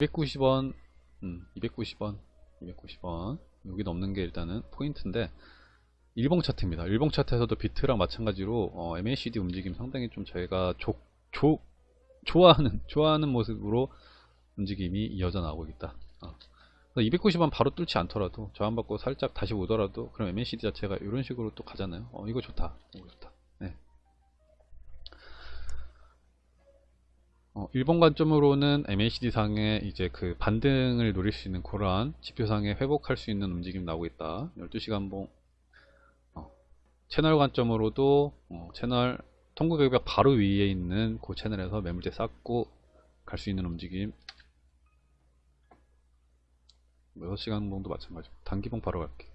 290원, 음, 290원, 290원. 여기 넘는 게 일단은 포인트인데, 일봉 차트입니다. 일봉 차트에서도 비트랑 마찬가지로 어, MACD 움직임 상당히 좀 저희가 조, 조, 좋아하는 좋아하는 모습으로 움직임이 이어져 나오고 있다. 어. 290원 바로 뚫지 않더라도 저항받고 살짝 다시 오더라도 그럼 MACD 자체가 이런 식으로 또 가잖아요. 어, 이거 좋다. 이거 좋다. 네. 어, 일본 관점으로는 MACD 상에 이제 그 반등을 노릴 수 있는 그러한 지표상에 회복할 수 있는 움직임 나오고 있다. 12시간 봉 어, 채널 관점으로도 어, 채널 통구 격벽 바로 위에 있는 그 채널에서 매물대 쌓고 갈 수 있는 움직임 6시간 봉도 마찬가지고 단기봉 바로 갈게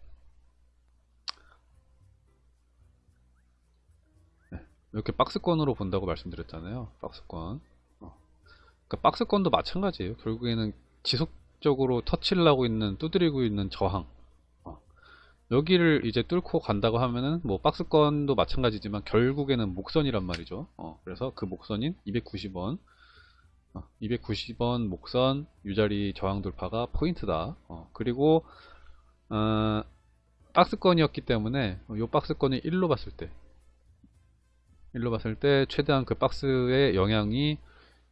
네, 이렇게 박스권으로 본다고 말씀드렸잖아요 박스권 어. 그러니까 박스권도 마찬가지예요 결국에는 지속적으로 터치를 하고 있는 두드리고 있는 저항 어. 여기를 이제 뚫고 간다고 하면은 뭐 박스권도 마찬가지지만 결국에는 목선이란 말이죠 어, 그래서 그 목선인 290원 290원 목선 유자리 저항 돌파가 포인트다. 어, 그리고 어, 박스권이었기 때문에 이 박스권이 1로 봤을 때 1로 봤을 때 최대한 그 박스의 영향이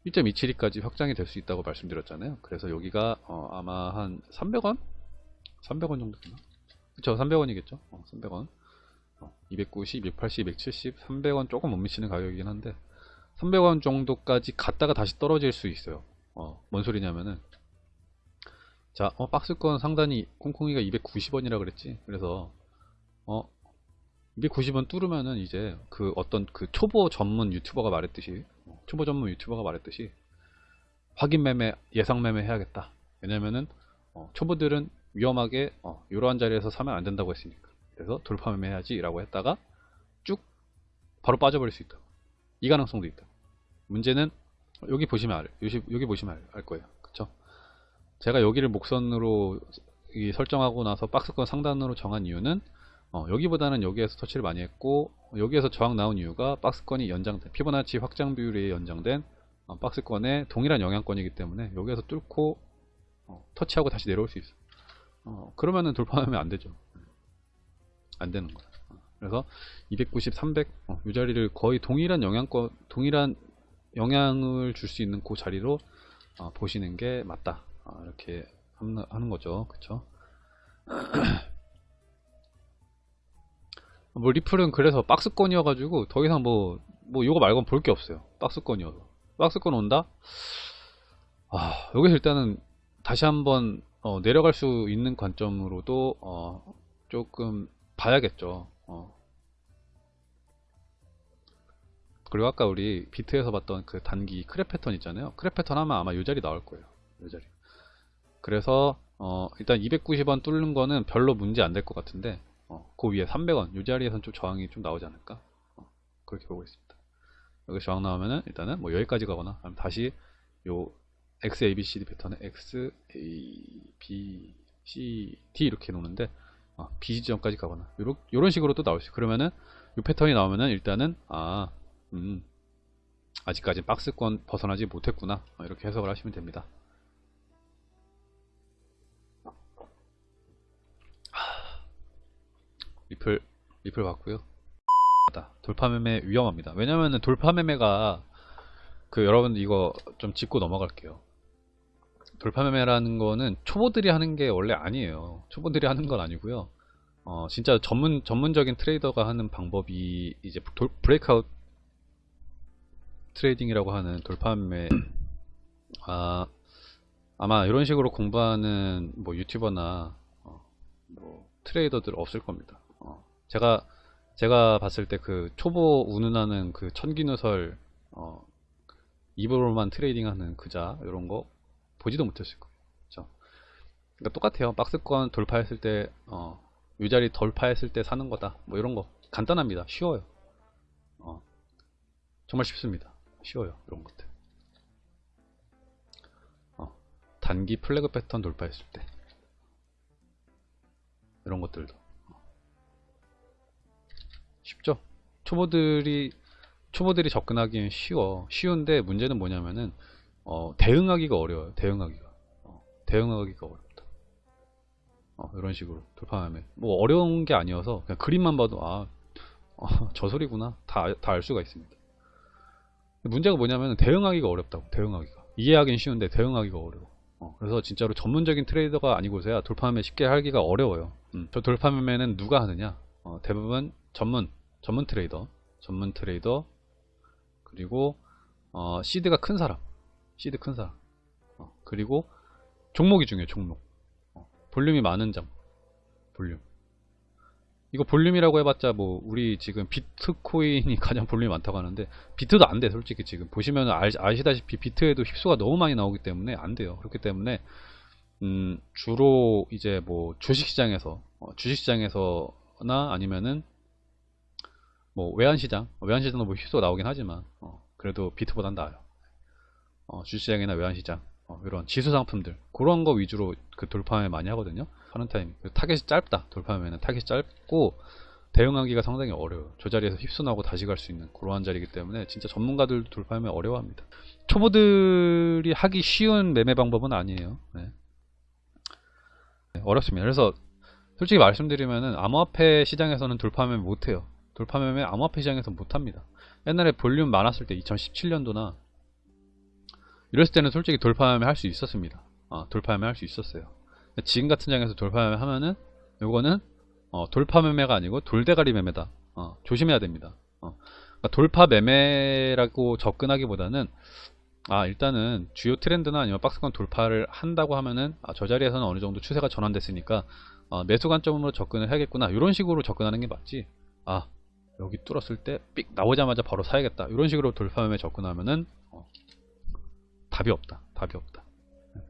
1.272까지 확장이 될 수 있다고 말씀드렸잖아요. 그래서 여기가 어, 아마 한 300원? 300원 정도 되나? 그쵸 300원이겠죠. 어, 300원 290, 280, 270, 300원 조금 못 미치는 가격이긴 한데 300원 정도까지 갔다가 다시 떨어질 수 있어요. 어, 뭔 소리냐면은 자, 어, 박스권 상단이 콩콩이가 290원이라 그랬지. 그래서 어 290원 뚫으면은 이제 그 어떤 그 초보 전문 유튜버가 말했듯이 어, 초보 전문 유튜버가 말했듯이 확인 매매, 예상 매매 해야겠다. 왜냐면은 어, 초보들은 위험하게 어, 이러한 자리에서 사면 안 된다고 했으니까. 그래서 돌파 매매 해야지라고 했다가 쭉 바로 빠져버릴 수 있다. 이 가능성도 있다. 문제는 여기 보시면 알, 여기, 여기 보시면 알, 알 거예요. 그쵸? 제가 여기를 목선으로 설정하고 나서 박스권 상단으로 정한 이유는 어, 여기보다는 여기에서 터치를 많이 했고 여기에서 저항 나온 이유가 박스권이 연장된 피보나치 확장 비율에 연장된 어, 박스권의 동일한 영향권이기 때문에 여기에서 뚫고 어, 터치하고 다시 내려올 수 있어. 어, 그러면은 돌파하면 안 되죠. 안 되는 거야. 그래서 290, 300, 어, 이 자리를 거의 동일한 영향권, 동일한 영향을 줄 수 있는 그 자리로 어, 보시는 게 맞다. 어, 이렇게 하는 거죠. 그쵸? 뭐 리플은 그래서 박스권이어가지고 더 이상 뭐, 뭐 이거 말고는 볼게 없어요. 박스권이어서. 박스권 온다? 아, 여기서 일단은 다시 한번 어, 내려갈 수 있는 관점으로도 어, 조금 봐야겠죠. 어. 그리고 아까 우리 비트에서 봤던 그 단기 크랩 패턴 있잖아요. 크랩 패턴 하면 아마 이 자리 나올 거예요. 이 자리. 그래서 어, 일단 290원 뚫는 거는 별로 문제 안 될 것 같은데 어, 그 위에 300원 이 자리에선 좀 저항이 좀 나오지 않을까? 어, 그렇게 보고 있습니다. 여기 저항 나오면은 일단은 뭐 여기까지 가거나 아니면 다시 요 XABCD 패턴의 X, A, B, C, D 이렇게 놓는데 어, B 지점까지 가거나 요런, 요런 식으로 또 나올 수. 그러면은 이 패턴이 나오면은 일단은 아 음, 아직까지 박스권 벗어나지 못했구나 어, 이렇게 해석을 하시면 됩니다. 리플 리플 봤고요. 돌파 매매 위험합니다. 왜냐면은 돌파 매매가 그 여러분 이거 좀 짚고 넘어갈게요. 돌파 매매라는 거는 초보들이 하는 게 원래 아니에요. 초보들이 하는 건 아니고요. 어, 진짜 전문 전문적인 트레이더가 하는 방법이 이제 돌, breakout trading이라고 하는 돌파 매매 아 아마 이런 식으로 공부하는 뭐 유튜버나 어, 뭐 트레이더들 없을 겁니다. 어, 제가 제가 봤을 때 그 초보 운운하는 그 천기누설 어, 입으로만 trading하는 그자 이런 거 보지도 못했을 거예요. 그러니까 똑같아요. 박스권 돌파했을 때 어, 이 자리 돌파했을 때 사는 거다. 뭐 이런 거 간단합니다. 쉬워요. 어, 정말 쉽습니다. 쉬워요. 이런 것들. 어, 단기 플래그 패턴 돌파했을 때 이런 것들도 초보들이 초보들이 접근하기엔 쉬워. 쉬운데 문제는 뭐냐면은 어, 대응하기가 어려워요. 대응하기가. 대응하기가 어렵다. 어, 이런 식으로 돌파 매매. 뭐 어려운 게 아니어서 그냥 그림만 봐도 아, 어, 저 소리구나. 다 다 알 수가 있습니다. 문제가 뭐냐면 대응하기가 어렵다고. 대응하기가. 이해하기는 쉬운데 대응하기가 어려워. 어, 그래서 진짜로 전문적인 트레이더가 아니고서야 돌파매매 쉽게 하기가 어려워요. 음, 저 돌파매매는 누가 하느냐? 어, 대부분 전문 전문 트레이더, 전문 트레이더 그리고 어, seed가 큰 사람, 시드 큰 사람. 어, 그리고 종목이 중요해. 종목. 어, 볼륨이 많은 점. 볼륨. 이거 볼륨이라고 해봤자 뭐 우리 지금 비트코인이 가장 볼륨이 많다고 하는데 비트도 안 돼 솔직히 지금 보시면 아시다시피 비트에도 whipsaw가 너무 많이 나오기 때문에 안 돼요 그렇기 때문에 음 주로 이제 뭐 주식시장에서 어, 주식시장에서나 아니면은 뭐 외환시장? 외환시장도 뭐 whipsaw가 나오긴 하지만 어, 그래도 비트보단 나아요. 어, 주식시장이나 외환시장 어, 이런 지수 상품들 그런 거 위주로 그 돌파매매 많이 하거든요. 하는 타임 타겟이 짧다. 돌파매매는 타겟이 짧고 대응하기가 상당히 어려워요. 저 자리에서 whipsaw나고 다시 갈 수 있는 그러한 자리이기 때문에 진짜 전문가들도 돌파매매 어려워합니다. 초보들이 하기 쉬운 매매 방법은 아니에요. 네. 네, 어렵습니다. 그래서 솔직히 말씀드리면은 암호화폐 시장에서는 돌파매매 못해요 돌파매매 암호화폐 시장에서 못합니다. 옛날에 볼륨 많았을 때 2017년도나 이랬을 때는 솔직히 돌파매매 할 수 있었습니다. 어, 돌파매매 할 수 있었어요. 지금 같은 장에서 돌파매매 하면은 요거는 어, 돌파매매가 아니고 돌대가리 매매다. 어, 조심해야 됩니다. 어, 그러니까 돌파매매라고 접근하기보다는 아 일단은 주요 트렌드나 아니면 박스권 돌파를 한다고 하면은 아, 저 자리에서는 어느 정도 추세가 전환됐으니까 어, 매수 관점으로 접근을 해야겠구나. 이런 식으로 접근하는 게 맞지. 아 여기 뚫었을 때 삑 나오자마자 바로 사야겠다. 이런 식으로 돌파매매 접근하면은 어, 답이 없다. 답이 없다